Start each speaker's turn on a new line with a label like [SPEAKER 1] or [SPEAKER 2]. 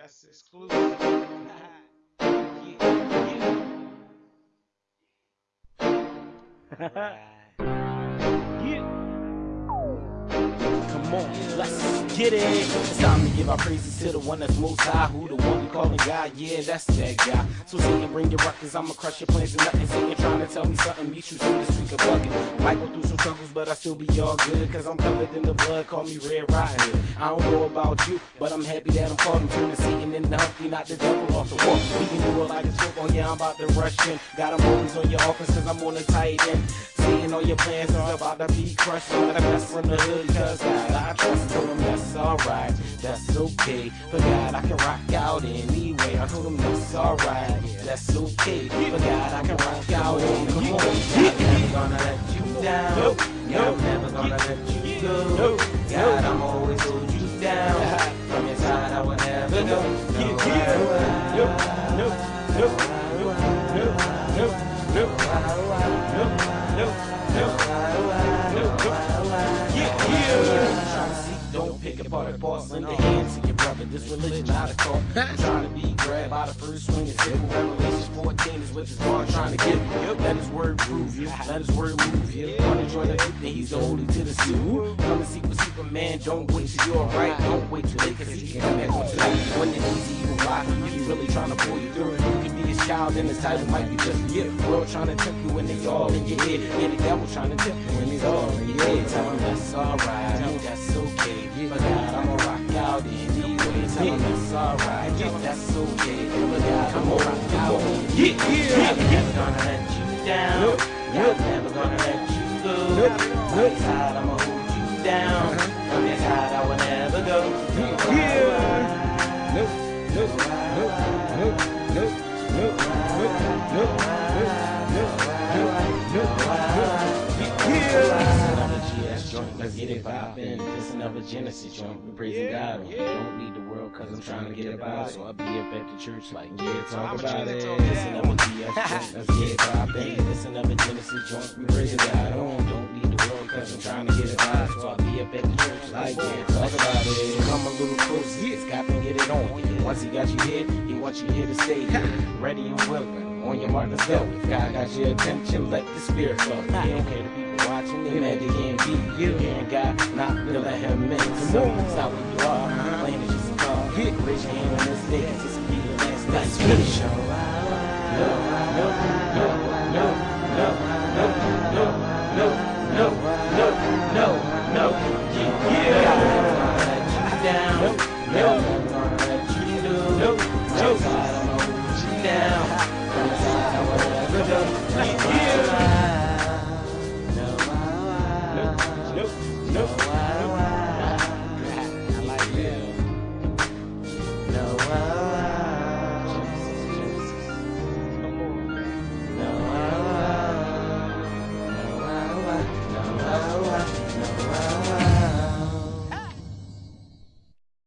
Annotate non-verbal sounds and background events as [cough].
[SPEAKER 1] That's exclusive. yeah, [laughs]
[SPEAKER 2] yeah. Come on, let's get it. It's time to give our praises to the one that's most high. Who the one we calling God? Yeah, that's that guy. So sing and bring your ruckus. I'ma crush your plans and nothing. Singing, trying to tell me something. Meet you through the streak of bugging. Might go through some struggles, but I still be all good. Cause I'm covered in the blood. Call me Red Riding I don't know about you, but I'm happy that I'm caught. I'm turning Satan into Humpty, not the devil off the wall. We can do it like a football. Yeah, I'm about to rush in. Got them always on your offense cause I'm on the tight end. Seeing all your plans are about to be crushed. I'm the best from the hood cause God, I trust him. That's alright, that's okay. But God, I can rock out anyway. I told him that's alright, that's okay. But God, I can rock out anyway. I'm never gonna let you down. God, I'm never gonna let you go. God, I'm always hold you down. From your side, I will never go. No, no, no, no, no, no, no, no. Pick apart the boss, lend a hand to your brother. This religion cult. I'm trying to be grabbed by the first swing and simple. Revelations 14 is what this bar trying to give you. Let his word prove you. Let his word move you. Wanna join the group, then he's the holy to the suit. Come and seek with Superman. Don't wait till you're right. Don't wait till late, cause he can come back on tonight. When it's easy, you why? He really trying to pull you through. You can be his child, and his title might be just for you. World trying to tempt you when they all in your head. Yeah, the devil trying to tempt you when he's all in your head. Tell him that's alright. That's Tell him that's alright. That's okay. God, I'ma rock out anyway. Yeah, I'm never gonna let you down. Nope. I'm never gonna let you go. Nope. Nope. Side, I'ma hold you down. From this side, I will never go. Yeah. Nope. Nope. Nope. Nope. Nope. Nope. Nope. Nope. Nope. Nope. Nope. Yeah joint, let's get it poppin'. This another Genesis joint, we praising God on. Don't need the world I'm trying to get about it. So I'll be up at the church like, yeah, talk about it. This another GS joint, let's get it poppin'. This another Genesis joint, we praising God on. Don't need the world cause I'm trying to get it. So I'll be up at the church like, yeah, talk about it. Come a little closer, it's got to get it on. Once he got you here, he wants you here to stay. Ready and welcome. On your mark, let's go. If God got your attention, let the spirit flow. He don't care the people watching, they mad they can't be you. Hearing God, not to let him in. So stop where on this day, cause this will be the last night. Finish. No, no, no, no, no, no, no, no, no, no, no, no, no, yeah, yeah. God never gonna let you down. No, no, never gonna let you do. No, no, God, I'ma hold you down. From the side, I will never go. Yeah. No, no, no, no.